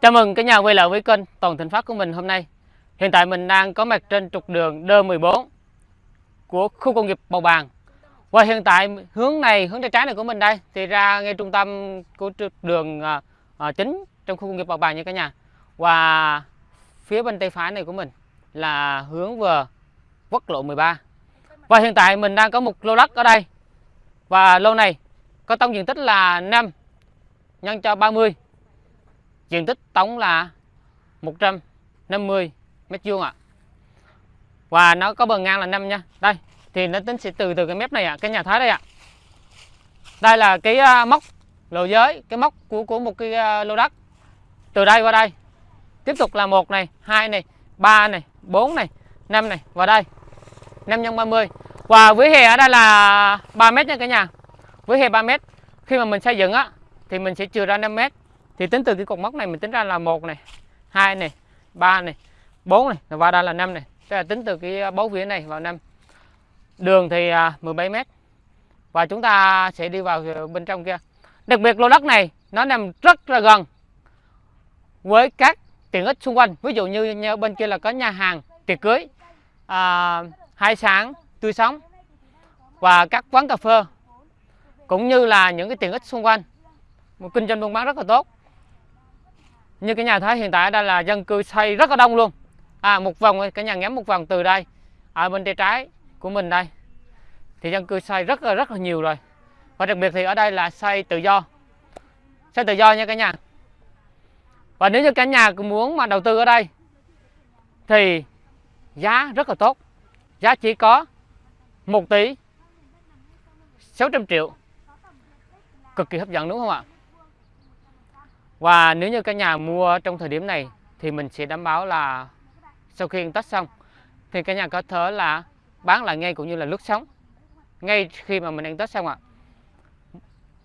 Chào mừng cả nhà quay lại với kênh Toàn Thịnh Phát của mình hôm nay. Hiện tại mình đang có mặt trên trục đường D14 của khu công nghiệp Bầu Bàng. Và hiện tại hướng này, hướng tay trái này của mình đây thì ra ngay trung tâm của trục đường à, à, chính trong khu công nghiệp Bầu Bàng nha cả nhà. Và phía bên tay phải này của mình là hướng về quốc lộ 13. Và hiện tại mình đang có một lô đất ở đây. Và lô này có tổng diện tích là 5 nhân cho 30 diện tích tổng là 150 mét vuông ạ. Và nó có bờ ngang là 5 nha. Đây thì nó tính sẽ từ từ cái mép này ạ à, cái nhà thái đây ạ. À. đây là cái uh, móc lô giới cái móc của của một cái uh, lô đất. Từ đây qua đây tiếp tục là một này hai này ba này bốn này năm này và đây 5 x 30 và với hè ở đây là 3 mét nha cả nhà. Với hè 3 mét. Khi mà mình xây dựng á thì mình sẽ trừ ra 5 mét thì tính từ cái cột mốc này mình tính ra là một này hai này ba này bốn này và đây là năm này. Tức là tính từ cái bấu vía này vào năm. Đường thì 17 à, mét. Và chúng ta sẽ đi vào bên trong kia. Đặc biệt lô đất này nó nằm rất là gần với các tiện ích xung quanh. Ví dụ như, như bên kia là có nhà hàng tiệc cưới à, hai sáng tươi sống và các quán cà phê cũng như là những cái tiện ích xung quanh. Một kinh doanh buôn bán rất là tốt như cái nhà thấy hiện tại đây là dân cư xây rất là đông luôn. À một vòng, cái nhà ngắm một vòng từ đây, ở bên tay trái của mình đây. Thì dân cư xây rất là rất là nhiều rồi. Và đặc biệt thì ở đây là xây tự do. Xây tự do nha cả nhà. Và nếu như cả nhà muốn mà đầu tư ở đây, thì giá rất là tốt. Giá chỉ có 1 tỷ 600 triệu. Cực kỳ hấp dẫn, đúng không ạ? Và nếu như các nhà mua trong thời điểm này thì mình sẽ đảm bảo là sau khi tách xong thì các nhà có thể là bán lại ngay cũng như là lướt sóng ngay khi mà mình ăn tết xong ạ.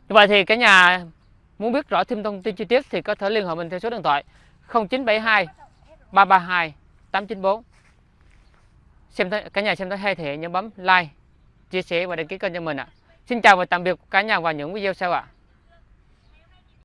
Vậy thì cả nhà muốn biết rõ thêm thông tin chi tiết thì có thể liên hệ mình theo số điện thoại 0972 332 894. Xem thấy, cả nhà xem thấy hay thì nhớ bấm like, chia sẻ và đăng ký kênh cho mình ạ. Xin chào và tạm biệt cả nhà vào những video sau ạ.